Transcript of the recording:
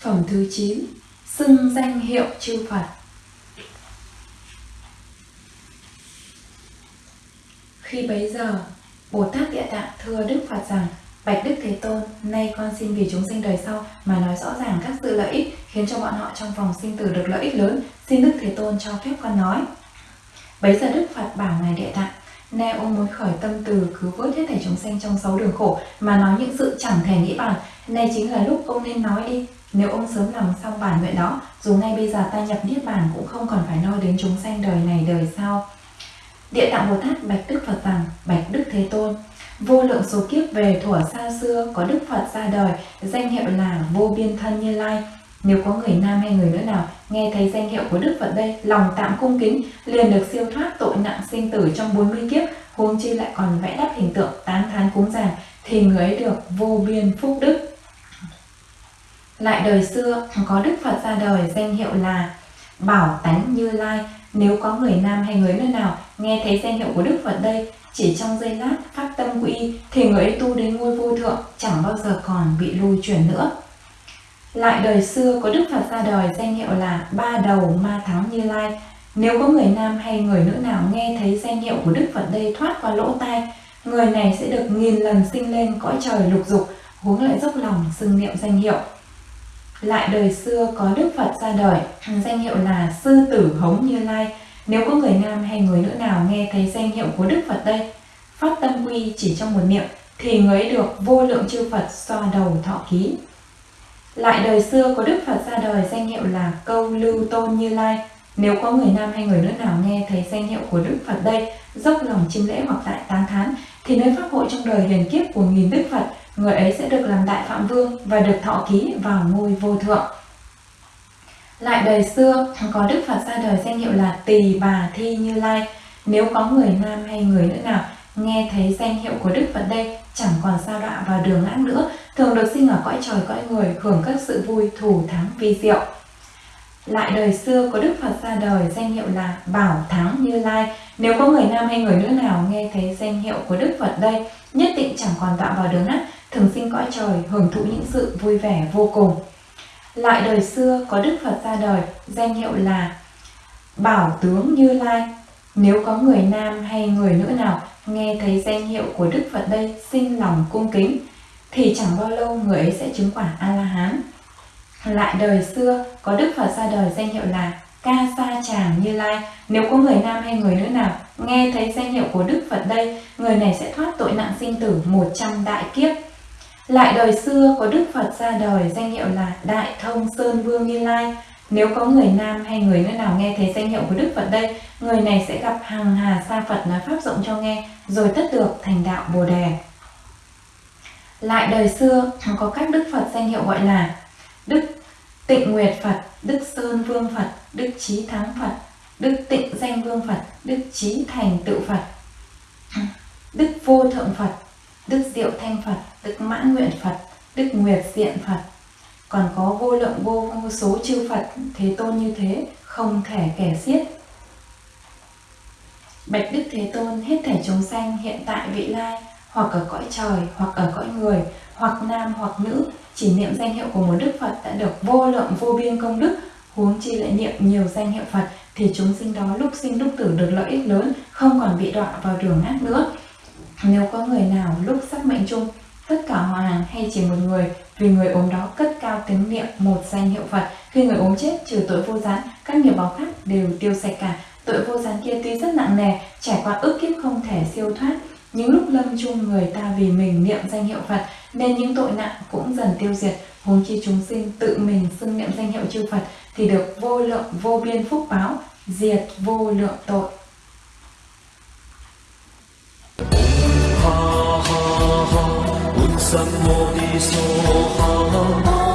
Phẩm thứ 9 Xưng danh hiệu chư Phật Khi bấy giờ, Bồ Tát Địa Tạng thưa Đức Phật rằng Bạch Đức Thế Tôn, nay con xin vì chúng sinh đời sau mà nói rõ ràng các sự lợi ích khiến cho bọn họ trong vòng sinh tử được lợi ích lớn, xin Đức Thế Tôn cho phép con nói. Bấy giờ Đức Phật bảo Ngài Địa Tạng, nay ông muốn khởi tâm từ cứu vớt hết thảy chúng sanh trong sáu đường khổ mà nói những sự chẳng thể nghĩ bàn, nay chính là lúc ông nên nói đi. Nếu ông sớm làm xong bản nguyện đó, dù ngay bây giờ ta nhập Niết Bàn cũng không còn phải nói đến chúng sanh đời này đời sau. Địa Tạng Bồ Tát bạch Đức Phật rằng, bạch Đức Thế Tôn, vô lượng số kiếp về thuở xa xưa có Đức Phật ra đời, danh hiệu là vô biên thân như lai. Nếu có người nam hay người nữ nào nghe thấy danh hiệu của Đức Phật đây, lòng tạm cung kính, liền được siêu thoát tội nặng sinh tử trong 40 kiếp, huống chi lại còn vẽ đắp hình tượng tán thán cúng dường, thì người ấy được vô biên phúc đức. Lại đời xưa có Đức Phật ra đời danh hiệu là Bảo Tánh Như Lai. Nếu có người nam hay người nữ nào nghe thấy danh hiệu của Đức Phật đây, chỉ trong giây lát phát tâm quy thì người ấy tu đến ngôi vô thượng, chẳng bao giờ còn bị lui chuyển nữa. Lại đời xưa có Đức Phật ra đời danh hiệu là Ba Đầu Ma tháo Như Lai. Nếu có người nam hay người nữ nào nghe thấy danh hiệu của Đức Phật đây thoát qua lỗ tai, người này sẽ được nghìn lần sinh lên cõi trời lục dục, huống lại dốc lòng xưng niệm danh hiệu. Lại đời xưa có Đức Phật ra đời, danh hiệu là Sư Tử Hống Như Lai. Nếu có người nam hay người nữ nào nghe thấy danh hiệu của Đức Phật đây, phát tâm quy chỉ trong một niệm, thì người ấy được vô lượng chư Phật xoa đầu thọ ký. Lại đời xưa có Đức Phật ra đời danh hiệu là Câu Lưu Tôn Như Lai. Nếu có người nam hay người nữ nào nghe thấy danh hiệu của Đức Phật đây, dốc lòng chiêm lễ hoặc tại tán thán, thì nơi pháp hội trong đời hiền kiếp của nghìn Đức Phật, người ấy sẽ được làm đại phạm vương và được thọ ký vào ngôi vô thượng. Lại đời xưa có Đức Phật ra đời danh hiệu là Tỳ Bà Thi Như Lai. Nếu có người nam hay người nữ nào nghe thấy danh hiệu của Đức Phật đây chẳng còn sao đọa vào đường ác nữa, thường được sinh ở cõi trời cõi người hưởng các sự vui thủ thắng vi diệu. Lại đời xưa có Đức Phật ra đời danh hiệu là Bảo Thắng Như Lai. Nếu có người nam hay người nữ nào nghe thấy danh hiệu của Đức Phật đây, nhất định chẳng còn tạo vào đường ác, thường sinh cõi trời, hưởng thụ những sự vui vẻ vô cùng. Lại đời xưa có Đức Phật ra đời, danh hiệu là Bảo Tướng Như Lai. Nếu có người nam hay người nữ nào nghe thấy danh hiệu của Đức Phật đây sinh lòng cung kính, thì chẳng bao lâu người ấy sẽ chứng quả A-la-hán. Lại đời xưa có Đức Phật ra đời danh hiệu là Ca Sa Tràng Như Lai. Nếu có người nam hay người nữ nào nghe thấy danh hiệu của Đức Phật đây, người này sẽ thoát tội nặng sinh tử 100 đại kiếp. Lại đời xưa có Đức Phật ra đời danh hiệu là Đại Thông Sơn Vương Như Lai. Nếu có người nam hay người nữ nào nghe thấy danh hiệu của Đức Phật đây, người này sẽ gặp hàng hà sa Phật nói Pháp rộng cho nghe, rồi tất được thành đạo Bồ Đề. Lại đời xưa có các Đức Phật danh hiệu gọi là Đức Tịnh Nguyệt Phật, Đức Sơn Vương Phật, Đức Trí Thắng Phật, Đức Tịnh Danh Vương Phật, Đức Trí Thành Tự Phật, Đức Vô Thượng Phật, Đức Diệu Thanh Phật, Đức Mãn Nguyện Phật, Đức Nguyệt Diện Phật. Còn có vô lượng vô số chư Phật Thế Tôn như thế, không thể kể xiết. Bạch Đức Thế Tôn hết thể chúng sanh hiện tại vị lai, hoặc ở cõi trời, hoặc ở cõi người, hoặc nam hoặc nữ, chỉ niệm danh hiệu của một Đức Phật đã được vô lượng vô biên công đức, huống chi lại niệm nhiều danh hiệu Phật thì chúng sinh đó lúc sinh lúc tử được lợi ích lớn, không còn bị đọa vào đường ác nữa. Nếu có người nào lúc sắp mệnh chung, tất cả họ hàng hay chỉ một người, vì người ốm đó cất cao tiếng niệm một danh hiệu Phật, khi người ốm chết trừ tội vô gián, các nghiệp báo khác đều tiêu sạch cả. Tội vô gián kia tuy rất nặng nề, trải qua ức kiếp không thể siêu thoát, những lúc lâm chung người ta vì mình niệm danh hiệu Phật nên những tội nặng cũng dần tiêu diệt. Huống chi chúng sinh tự mình xưng niệm danh hiệu chư Phật thì được vô lượng vô biên phúc báo, diệt vô lượng tội. ha ha ha,